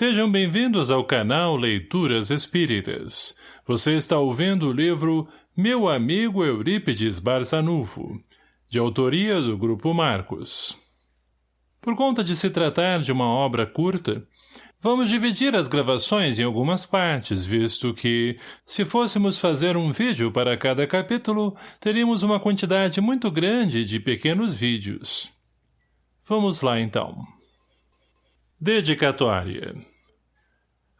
Sejam bem-vindos ao canal Leituras Espíritas. Você está ouvindo o livro Meu Amigo Eurípides Barçanufo, de autoria do Grupo Marcos. Por conta de se tratar de uma obra curta, vamos dividir as gravações em algumas partes, visto que, se fôssemos fazer um vídeo para cada capítulo, teríamos uma quantidade muito grande de pequenos vídeos. Vamos lá, então. Dedicatória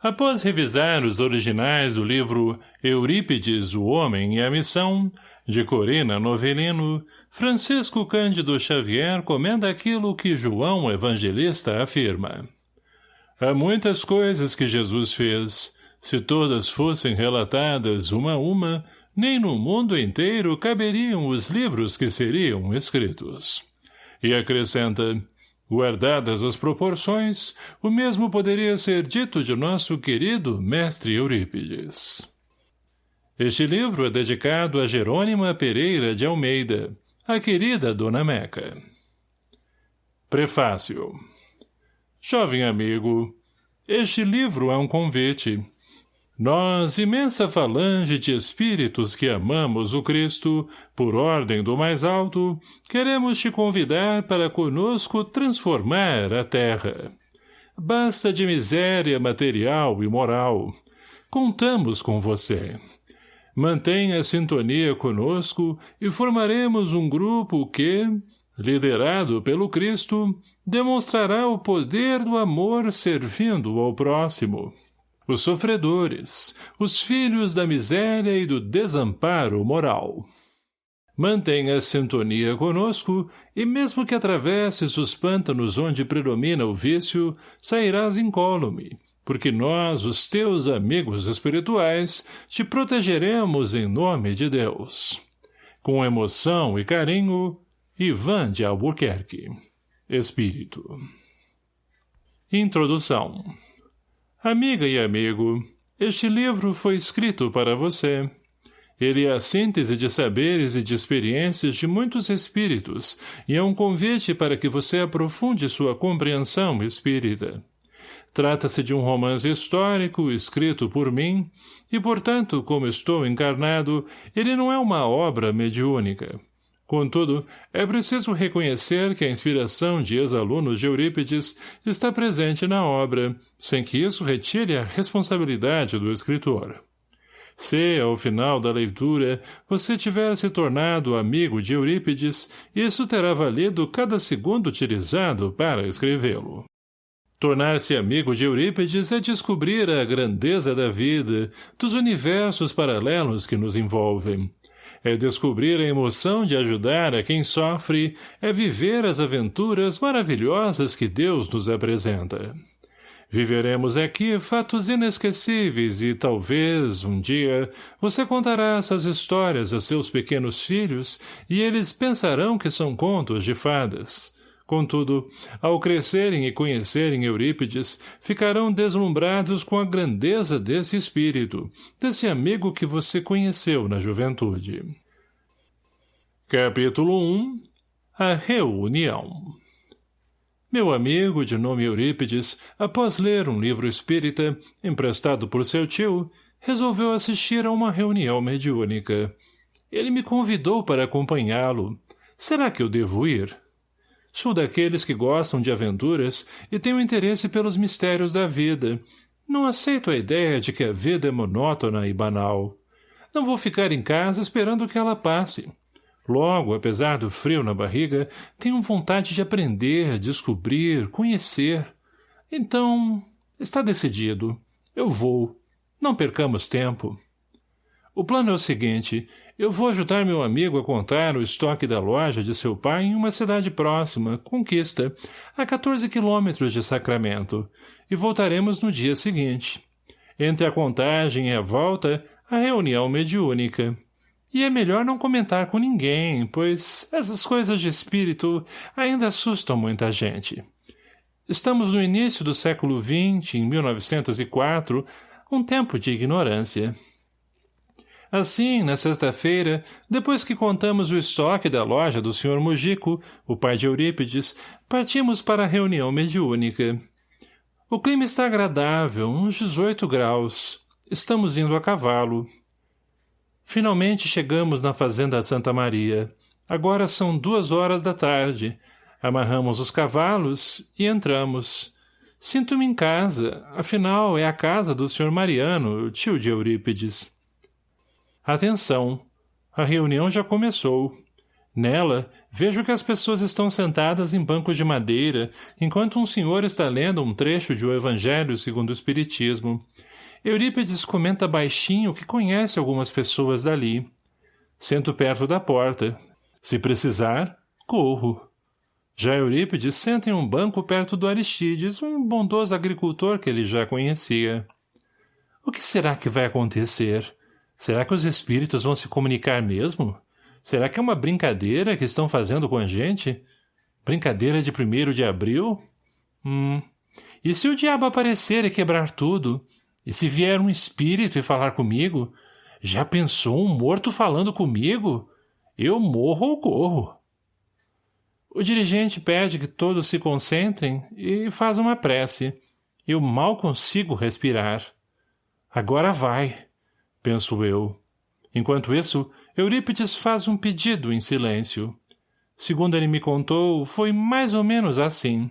Após revisar os originais do livro Eurípides, o Homem e a Missão, de Corina Novelino, Francisco Cândido Xavier comenta aquilo que João Evangelista afirma. Há muitas coisas que Jesus fez. Se todas fossem relatadas uma a uma, nem no mundo inteiro caberiam os livros que seriam escritos. E acrescenta, Guardadas as proporções, o mesmo poderia ser dito de nosso querido mestre Eurípides. Este livro é dedicado a Jerônima Pereira de Almeida, a querida Dona Meca. Prefácio Jovem amigo, este livro é um convite, nós, imensa falange de espíritos que amamos o Cristo, por ordem do mais alto, queremos te convidar para conosco transformar a terra. Basta de miséria material e moral. Contamos com você. Mantenha a sintonia conosco e formaremos um grupo que, liderado pelo Cristo, demonstrará o poder do amor servindo ao próximo os sofredores, os filhos da miséria e do desamparo moral. Mantenha sintonia conosco, e mesmo que atravesses os pântanos onde predomina o vício, sairás incólume, porque nós, os teus amigos espirituais, te protegeremos em nome de Deus. Com emoção e carinho, Ivan de Albuquerque. Espírito. Introdução Amiga e amigo, este livro foi escrito para você. Ele é a síntese de saberes e de experiências de muitos espíritos e é um convite para que você aprofunde sua compreensão espírita. Trata-se de um romance histórico escrito por mim e, portanto, como estou encarnado, ele não é uma obra mediúnica. Contudo, é preciso reconhecer que a inspiração de ex-alunos de Eurípides está presente na obra, sem que isso retire a responsabilidade do escritor. Se, ao final da leitura, você tiver se tornado amigo de Eurípides, isso terá valido cada segundo utilizado para escrevê-lo. Tornar-se amigo de Eurípides é descobrir a grandeza da vida, dos universos paralelos que nos envolvem, é descobrir a emoção de ajudar a quem sofre, é viver as aventuras maravilhosas que Deus nos apresenta. Viveremos aqui fatos inesquecíveis e talvez, um dia, você contará essas histórias a seus pequenos filhos e eles pensarão que são contos de fadas. Contudo, ao crescerem e conhecerem Eurípides, ficarão deslumbrados com a grandeza desse espírito, desse amigo que você conheceu na juventude. Capítulo 1 A Reunião Meu amigo, de nome Eurípides, após ler um livro espírita, emprestado por seu tio, resolveu assistir a uma reunião mediúnica. Ele me convidou para acompanhá-lo. Será que eu devo ir? — Sou daqueles que gostam de aventuras e tenho interesse pelos mistérios da vida. Não aceito a ideia de que a vida é monótona e banal. Não vou ficar em casa esperando que ela passe. Logo, apesar do frio na barriga, tenho vontade de aprender, descobrir, conhecer. Então, está decidido. Eu vou. Não percamos tempo. O plano é o seguinte, eu vou ajudar meu amigo a contar o estoque da loja de seu pai em uma cidade próxima, Conquista, a 14 quilômetros de Sacramento, e voltaremos no dia seguinte. Entre a contagem e a volta, a reunião mediúnica. E é melhor não comentar com ninguém, pois essas coisas de espírito ainda assustam muita gente. Estamos no início do século XX, em 1904, um tempo de ignorância. Assim, na sexta-feira, depois que contamos o estoque da loja do Sr. Mujico, o pai de Eurípides, partimos para a reunião mediúnica. O clima está agradável, uns 18 graus. Estamos indo a cavalo. Finalmente chegamos na fazenda Santa Maria. Agora são duas horas da tarde. Amarramos os cavalos e entramos. Sinto-me em casa, afinal é a casa do Sr. Mariano, tio de Eurípides. Atenção! A reunião já começou. Nela, vejo que as pessoas estão sentadas em bancos de madeira, enquanto um senhor está lendo um trecho de O Evangelho segundo o Espiritismo. Eurípides comenta baixinho que conhece algumas pessoas dali. Sento perto da porta. Se precisar, corro. Já Eurípides senta em um banco perto do Aristides, um bondoso agricultor que ele já conhecia. O que será que vai acontecer? Será que os espíritos vão se comunicar mesmo? Será que é uma brincadeira que estão fazendo com a gente? Brincadeira de primeiro de abril? Hum. E se o diabo aparecer e quebrar tudo? E se vier um espírito e falar comigo? Já pensou um morto falando comigo? Eu morro ou corro. O dirigente pede que todos se concentrem e faz uma prece. Eu mal consigo respirar. Agora vai, penso eu. Enquanto isso, Eurípides faz um pedido em silêncio. Segundo ele me contou, foi mais ou menos assim.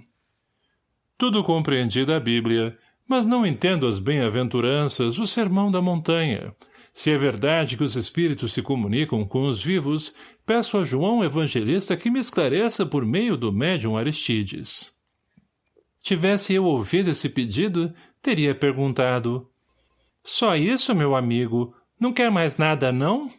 Tudo compreendi da Bíblia, mas não entendo as bem-aventuranças, o sermão da montanha, se é verdade que os espíritos se comunicam com os vivos, peço a João Evangelista que me esclareça por meio do médium Aristides. Tivesse eu ouvido esse pedido, teria perguntado. Só isso, meu amigo? Não quer mais nada, não?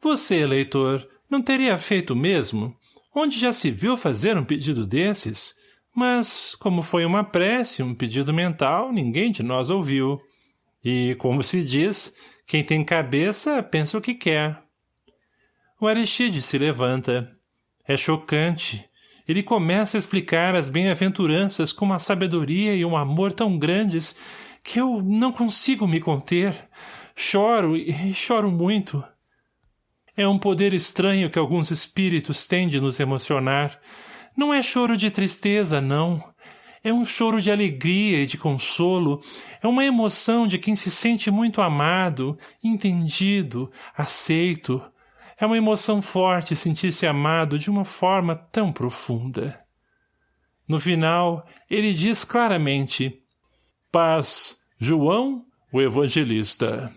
Você, leitor, não teria feito mesmo? Onde já se viu fazer um pedido desses? Mas, como foi uma prece, um pedido mental, ninguém de nós ouviu. E, como se diz, quem tem cabeça, pensa o que quer. O Aristide se levanta. É chocante. Ele começa a explicar as bem-aventuranças com uma sabedoria e um amor tão grandes que eu não consigo me conter. Choro e choro muito. É um poder estranho que alguns espíritos têm de nos emocionar. Não é choro de tristeza, não. É um choro de alegria e de consolo, é uma emoção de quem se sente muito amado, entendido, aceito. É uma emoção forte sentir-se amado de uma forma tão profunda. No final, ele diz claramente, Paz, João, o evangelista.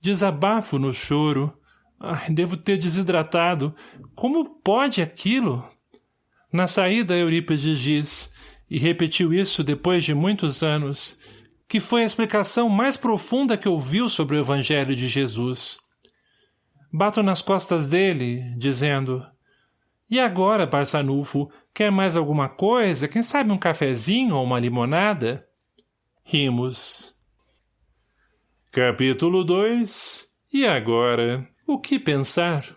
Desabafo no choro. Ai, devo ter desidratado. Como pode aquilo? Na saída, Eurípides diz, e repetiu isso depois de muitos anos, que foi a explicação mais profunda que ouviu sobre o Evangelho de Jesus. Bato nas costas dele, dizendo, E agora, Barçanufo, quer mais alguma coisa? Quem sabe um cafezinho ou uma limonada? Rimos. Capítulo 2 E agora, o que pensar?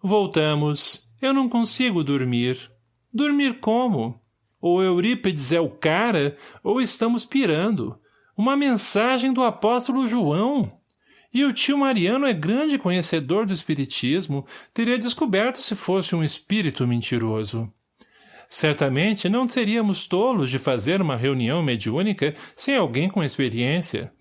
Voltamos. Eu não consigo dormir. Dormir como? Ou Eurípides é o cara, ou estamos pirando. Uma mensagem do apóstolo João. E o tio Mariano é grande conhecedor do espiritismo, teria descoberto se fosse um espírito mentiroso. Certamente não seríamos tolos de fazer uma reunião mediúnica sem alguém com experiência.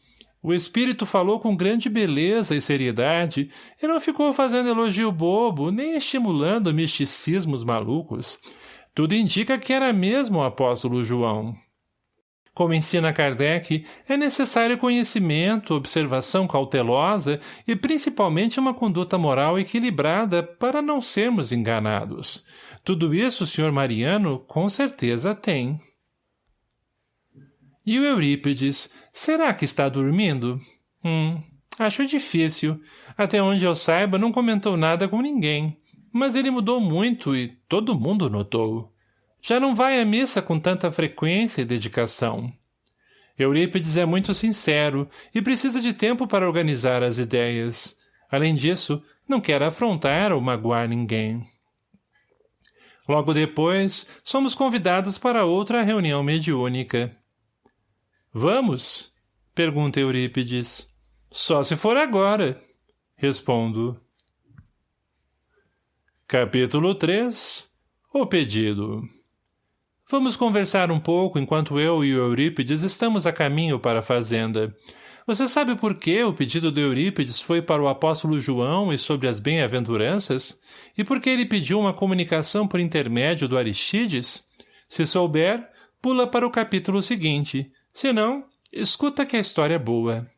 O espírito falou com grande beleza e seriedade e não ficou fazendo elogio bobo, nem estimulando misticismos malucos. Tudo indica que era mesmo o apóstolo João. Como ensina Kardec, é necessário conhecimento, observação cautelosa e principalmente uma conduta moral equilibrada para não sermos enganados. Tudo isso o Sr. Mariano com certeza tem. E o Eurípides, será que está dormindo? Hum, acho difícil. Até onde eu saiba, não comentou nada com ninguém. Mas ele mudou muito e todo mundo notou. Já não vai à missa com tanta frequência e dedicação. Eurípides é muito sincero e precisa de tempo para organizar as ideias. Além disso, não quer afrontar ou magoar ninguém. Logo depois, somos convidados para outra reunião mediúnica. Vamos? Pergunta Eurípides. Só se for agora. Respondo. Capítulo 3 O pedido Vamos conversar um pouco enquanto eu e o Eurípides estamos a caminho para a fazenda. Você sabe por que o pedido de Eurípides foi para o apóstolo João e sobre as bem-aventuranças? E por que ele pediu uma comunicação por intermédio do Aristides? Se souber, pula para o capítulo seguinte. Se não, escuta que a história é boa.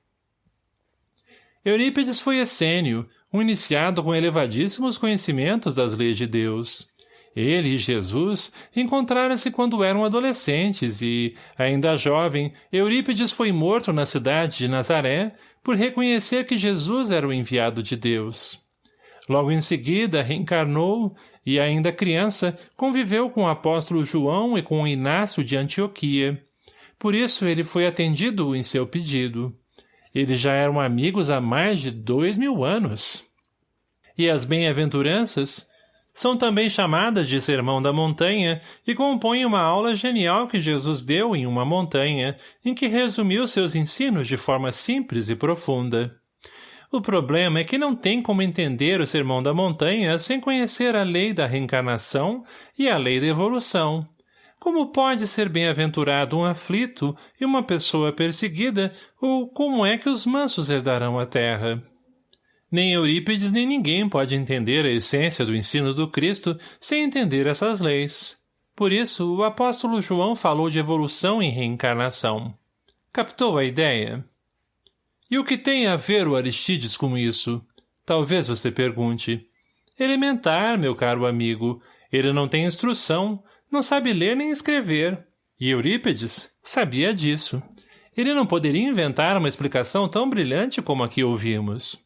Eurípides foi essênio, um iniciado com elevadíssimos conhecimentos das leis de Deus. Ele e Jesus encontraram-se quando eram adolescentes e, ainda jovem, Eurípides foi morto na cidade de Nazaré por reconhecer que Jesus era o enviado de Deus. Logo em seguida, reencarnou e, ainda criança, conviveu com o apóstolo João e com Inácio de Antioquia. Por isso ele foi atendido em seu pedido. Eles já eram amigos há mais de dois mil anos. E as bem-aventuranças são também chamadas de Sermão da Montanha e compõem uma aula genial que Jesus deu em uma montanha, em que resumiu seus ensinos de forma simples e profunda. O problema é que não tem como entender o Sermão da Montanha sem conhecer a lei da reencarnação e a lei da evolução. Como pode ser bem-aventurado um aflito e uma pessoa perseguida, ou como é que os mansos herdarão a terra? Nem Eurípides nem ninguém pode entender a essência do ensino do Cristo sem entender essas leis. Por isso, o apóstolo João falou de evolução e reencarnação. Captou a ideia? E o que tem a ver o Aristides com isso? Talvez você pergunte. Elementar, meu caro amigo. Ele não tem instrução, não sabe ler nem escrever. E Eurípides sabia disso. Ele não poderia inventar uma explicação tão brilhante como a que ouvimos.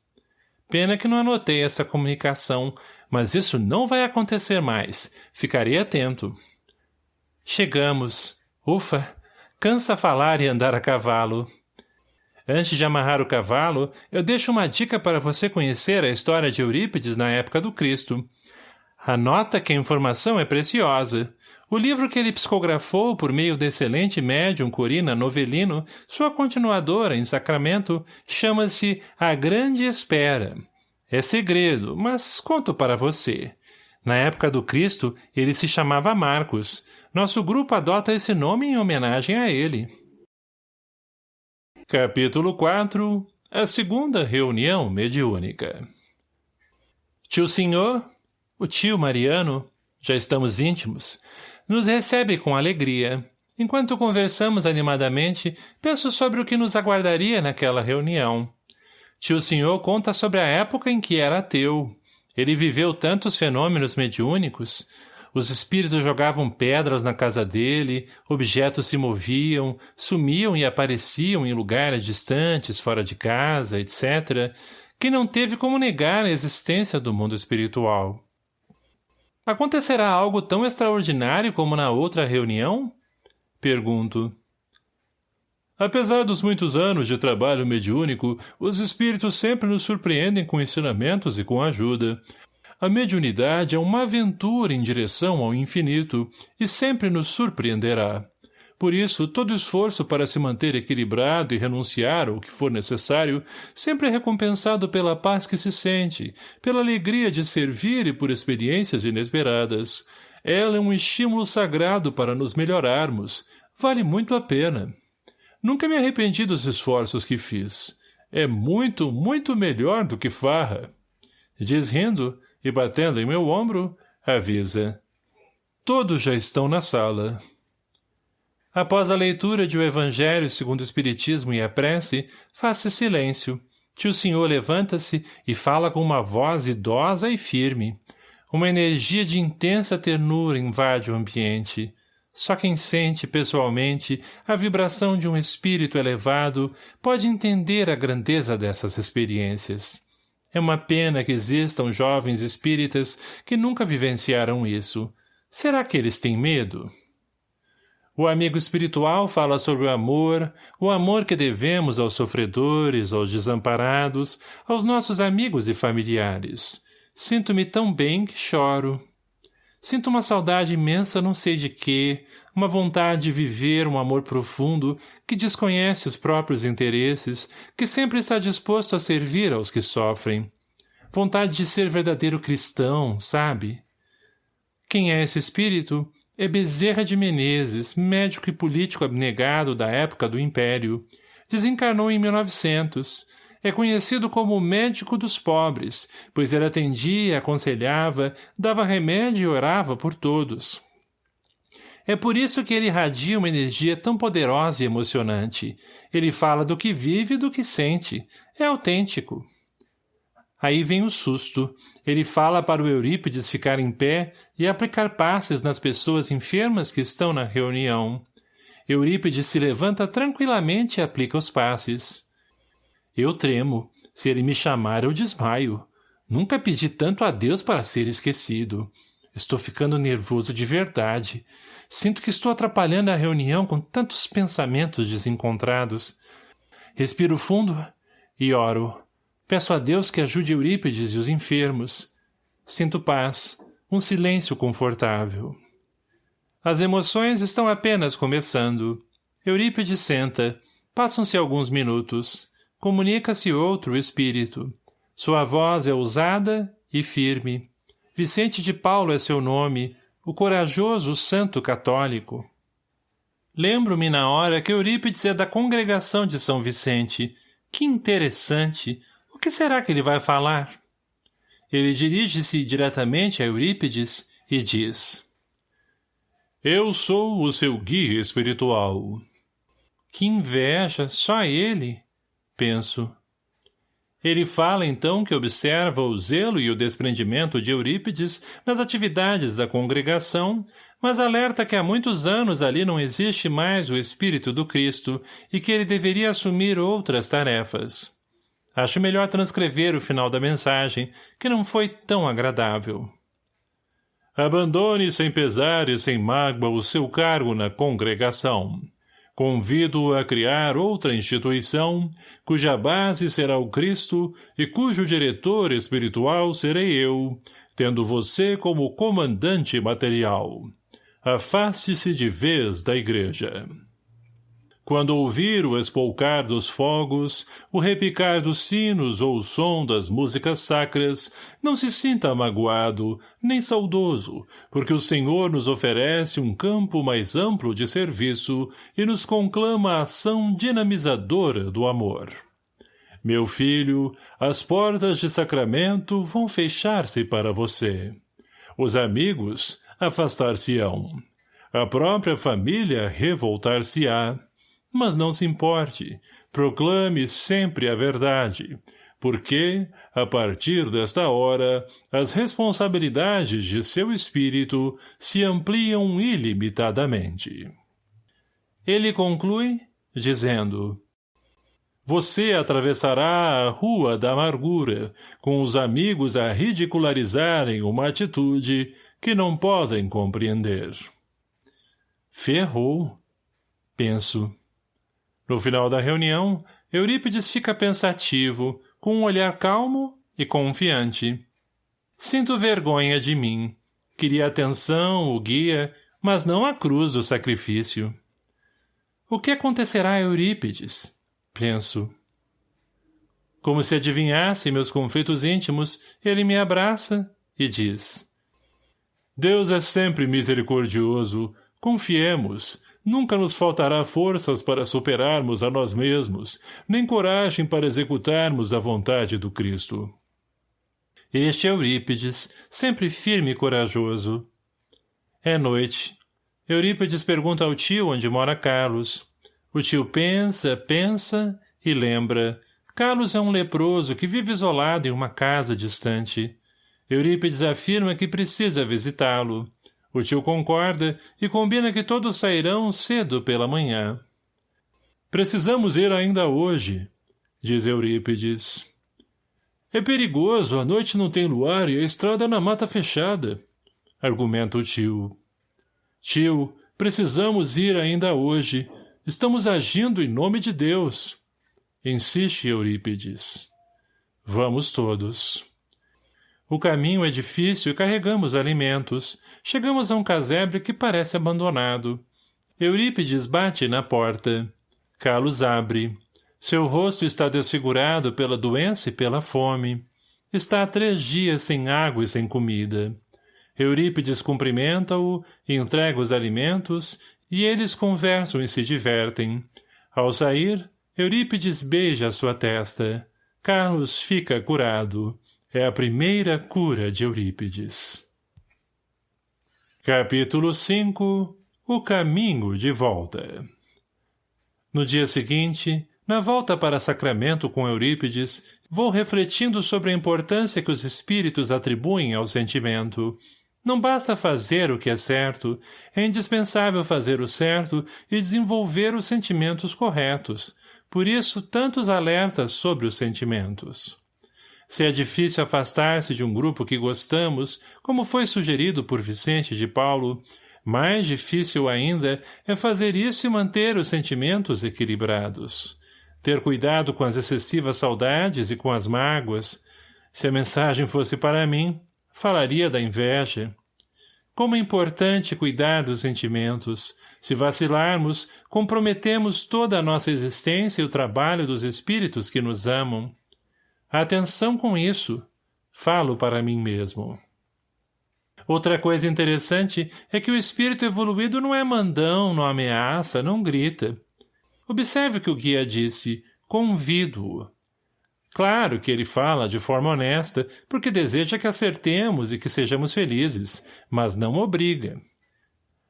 Pena que não anotei essa comunicação, mas isso não vai acontecer mais. Ficarei atento. Chegamos. Ufa! Cansa falar e andar a cavalo. Antes de amarrar o cavalo, eu deixo uma dica para você conhecer a história de Eurípides na época do Cristo. Anota que a informação é preciosa. O livro que ele psicografou por meio do excelente médium Corina Novelino, sua continuadora em Sacramento, chama-se A Grande Espera. É segredo, mas conto para você. Na época do Cristo, ele se chamava Marcos. Nosso grupo adota esse nome em homenagem a ele. Capítulo 4 A segunda reunião mediúnica Tio Senhor, o tio Mariano, já estamos íntimos, nos recebe com alegria. Enquanto conversamos animadamente, penso sobre o que nos aguardaria naquela reunião. Tio Senhor conta sobre a época em que era ateu. Ele viveu tantos fenômenos mediúnicos. Os espíritos jogavam pedras na casa dele, objetos se moviam, sumiam e apareciam em lugares distantes, fora de casa, etc., que não teve como negar a existência do mundo espiritual. Acontecerá algo tão extraordinário como na outra reunião? Pergunto. Apesar dos muitos anos de trabalho mediúnico, os espíritos sempre nos surpreendem com ensinamentos e com ajuda. A mediunidade é uma aventura em direção ao infinito e sempre nos surpreenderá. Por isso, todo esforço para se manter equilibrado e renunciar ao que for necessário, sempre é recompensado pela paz que se sente, pela alegria de servir e por experiências inesperadas. Ela é um estímulo sagrado para nos melhorarmos. Vale muito a pena. Nunca me arrependi dos esforços que fiz. É muito, muito melhor do que farra. Diz rindo, e batendo em meu ombro, avisa. Todos já estão na sala. Após a leitura de o Evangelho segundo o Espiritismo e a prece, faz-se silêncio. Tio Senhor levanta-se e fala com uma voz idosa e firme. Uma energia de intensa ternura invade o ambiente. Só quem sente pessoalmente a vibração de um espírito elevado pode entender a grandeza dessas experiências. É uma pena que existam jovens espíritas que nunca vivenciaram isso. Será que eles têm medo? O amigo espiritual fala sobre o amor, o amor que devemos aos sofredores, aos desamparados, aos nossos amigos e familiares. Sinto-me tão bem que choro. Sinto uma saudade imensa não sei de quê, uma vontade de viver um amor profundo que desconhece os próprios interesses, que sempre está disposto a servir aos que sofrem. Vontade de ser verdadeiro cristão, sabe? Quem é esse espírito? É Bezerra de Menezes, médico e político abnegado da época do Império. Desencarnou em 1900. É conhecido como o médico dos pobres, pois ele atendia, aconselhava, dava remédio e orava por todos. É por isso que ele irradia uma energia tão poderosa e emocionante. Ele fala do que vive e do que sente. É autêntico. Aí vem o susto. Ele fala para o Eurípides ficar em pé e aplicar passes nas pessoas enfermas que estão na reunião. Eurípides se levanta tranquilamente e aplica os passes. Eu tremo. Se ele me chamar, eu desmaio. Nunca pedi tanto a Deus para ser esquecido. Estou ficando nervoso de verdade. Sinto que estou atrapalhando a reunião com tantos pensamentos desencontrados. Respiro fundo e oro. Peço a Deus que ajude Eurípides e os enfermos. Sinto paz, um silêncio confortável. As emoções estão apenas começando. Eurípides senta. Passam-se alguns minutos. Comunica-se outro espírito. Sua voz é ousada e firme. Vicente de Paulo é seu nome, o corajoso santo católico. Lembro-me na hora que Eurípides é da congregação de São Vicente. Que interessante! O que será que ele vai falar? Ele dirige-se diretamente a Eurípides e diz Eu sou o seu guia espiritual. Que inveja, só ele, penso. Ele fala então que observa o zelo e o desprendimento de Eurípides nas atividades da congregação, mas alerta que há muitos anos ali não existe mais o Espírito do Cristo e que ele deveria assumir outras tarefas. Acho melhor transcrever o final da mensagem, que não foi tão agradável. Abandone sem pesar e sem mágoa o seu cargo na congregação. Convido a criar outra instituição, cuja base será o Cristo e cujo diretor espiritual serei eu, tendo você como comandante material. Afaste-se de vez da igreja. Quando ouvir o espolcar dos fogos, o repicar dos sinos ou o som das músicas sacras, não se sinta magoado, nem saudoso, porque o Senhor nos oferece um campo mais amplo de serviço e nos conclama a ação dinamizadora do amor. Meu filho, as portas de sacramento vão fechar-se para você. Os amigos afastar-se-ão. A própria família revoltar-se-á mas não se importe, proclame sempre a verdade, porque, a partir desta hora, as responsabilidades de seu espírito se ampliam ilimitadamente. Ele conclui, dizendo, Você atravessará a rua da amargura, com os amigos a ridicularizarem uma atitude que não podem compreender. Ferrou, penso. No final da reunião, Eurípides fica pensativo, com um olhar calmo e confiante. Sinto vergonha de mim. Queria atenção, o guia, mas não a cruz do sacrifício. O que acontecerá a Eurípides? Penso. Como se adivinhasse meus conflitos íntimos, ele me abraça e diz. Deus é sempre misericordioso. Confiemos. Nunca nos faltará forças para superarmos a nós mesmos, nem coragem para executarmos a vontade do Cristo. Este é Eurípides, sempre firme e corajoso. É noite. Eurípides pergunta ao tio onde mora Carlos. O tio pensa, pensa e lembra. Carlos é um leproso que vive isolado em uma casa distante. Eurípides afirma que precisa visitá-lo. O tio concorda e combina que todos sairão cedo pela manhã. Precisamos ir ainda hoje, diz Eurípides. É perigoso, a noite não tem luar e a estrada é na mata fechada, argumenta o tio. Tio, precisamos ir ainda hoje. Estamos agindo em nome de Deus. Insiste Eurípides. Vamos todos. O caminho é difícil e carregamos alimentos. Chegamos a um casebre que parece abandonado. Eurípides bate na porta. Carlos abre. Seu rosto está desfigurado pela doença e pela fome. Está há três dias sem água e sem comida. Eurípides cumprimenta-o, entrega os alimentos, e eles conversam e se divertem. Ao sair, Eurípides beija sua testa. Carlos fica curado. É a primeira cura de Eurípides. Capítulo 5 O caminho de volta No dia seguinte, na volta para Sacramento com Eurípides, vou refletindo sobre a importância que os espíritos atribuem ao sentimento, não basta fazer o que é certo, é indispensável fazer o certo e desenvolver os sentimentos corretos. Por isso, tantos alertas sobre os sentimentos. Se é difícil afastar-se de um grupo que gostamos, como foi sugerido por Vicente de Paulo, mais difícil ainda é fazer isso e manter os sentimentos equilibrados. Ter cuidado com as excessivas saudades e com as mágoas. Se a mensagem fosse para mim, falaria da inveja. Como é importante cuidar dos sentimentos. Se vacilarmos, comprometemos toda a nossa existência e o trabalho dos espíritos que nos amam. Atenção com isso. Falo para mim mesmo. Outra coisa interessante é que o espírito evoluído não é mandão, não ameaça, não grita. Observe que o guia disse, convido-o. Claro que ele fala de forma honesta, porque deseja que acertemos e que sejamos felizes, mas não obriga.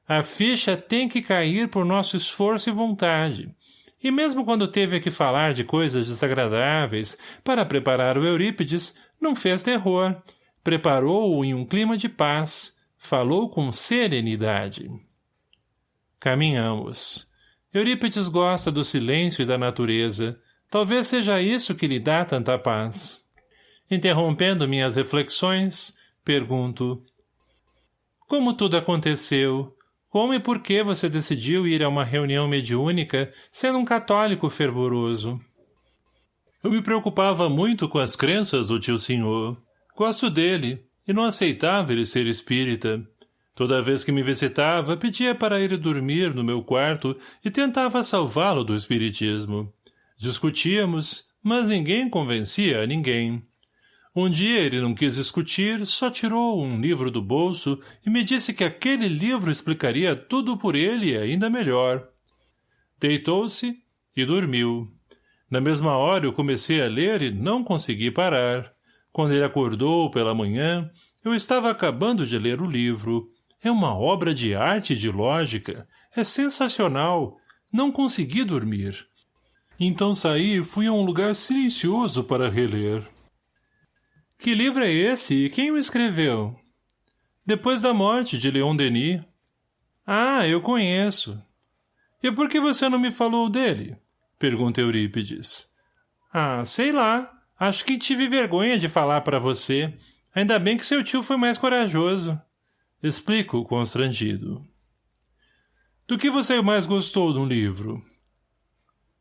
A ficha tem que cair por nosso esforço e vontade. E mesmo quando teve que falar de coisas desagradáveis para preparar o Eurípides, não fez terror. Preparou-o em um clima de paz. Falou com serenidade. Caminhamos. Eurípides gosta do silêncio e da natureza, Talvez seja isso que lhe dá tanta paz. Interrompendo minhas reflexões, pergunto. Como tudo aconteceu? Como e por que você decidiu ir a uma reunião mediúnica, sendo um católico fervoroso? Eu me preocupava muito com as crenças do tio senhor. Gosto dele, e não aceitava ele ser espírita. Toda vez que me visitava, pedia para ir dormir no meu quarto e tentava salvá-lo do espiritismo. Discutíamos, mas ninguém convencia a ninguém. Um dia ele não quis discutir, só tirou um livro do bolso e me disse que aquele livro explicaria tudo por ele ainda melhor. Deitou-se e dormiu. Na mesma hora eu comecei a ler e não consegui parar. Quando ele acordou pela manhã, eu estava acabando de ler o livro. É uma obra de arte e de lógica. É sensacional. Não consegui dormir. Então saí e fui a um lugar silencioso para reler. Que livro é esse e quem o escreveu? Depois da morte de Leon Denis. Ah, eu conheço. E por que você não me falou dele? Pergunta Eurípides. Ah, sei lá. Acho que tive vergonha de falar para você. Ainda bem que seu tio foi mais corajoso. Explico, constrangido. Do que você mais gostou de um livro?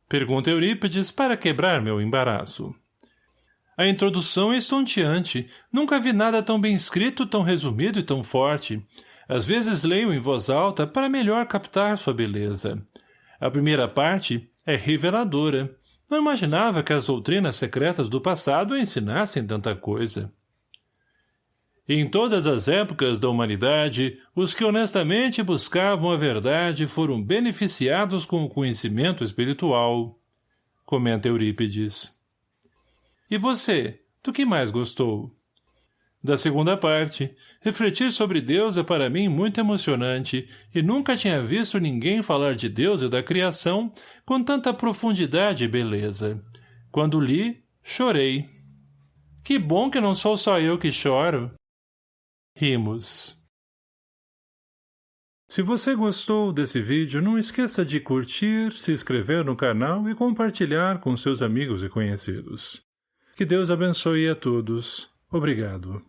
Pergunta Eurípides para quebrar meu embaraço. A introdução é estonteante. Nunca vi nada tão bem escrito, tão resumido e tão forte. Às vezes leio em voz alta para melhor captar sua beleza. A primeira parte é reveladora. Não imaginava que as doutrinas secretas do passado ensinassem tanta coisa. Em todas as épocas da humanidade, os que honestamente buscavam a verdade foram beneficiados com o conhecimento espiritual. Comenta Eurípides. E você, do que mais gostou? Da segunda parte, refletir sobre Deus é para mim muito emocionante e nunca tinha visto ninguém falar de Deus e da criação com tanta profundidade e beleza. Quando li, chorei. Que bom que não sou só eu que choro. Rimos. Se você gostou desse vídeo, não esqueça de curtir, se inscrever no canal e compartilhar com seus amigos e conhecidos. Que Deus abençoe a todos. Obrigado.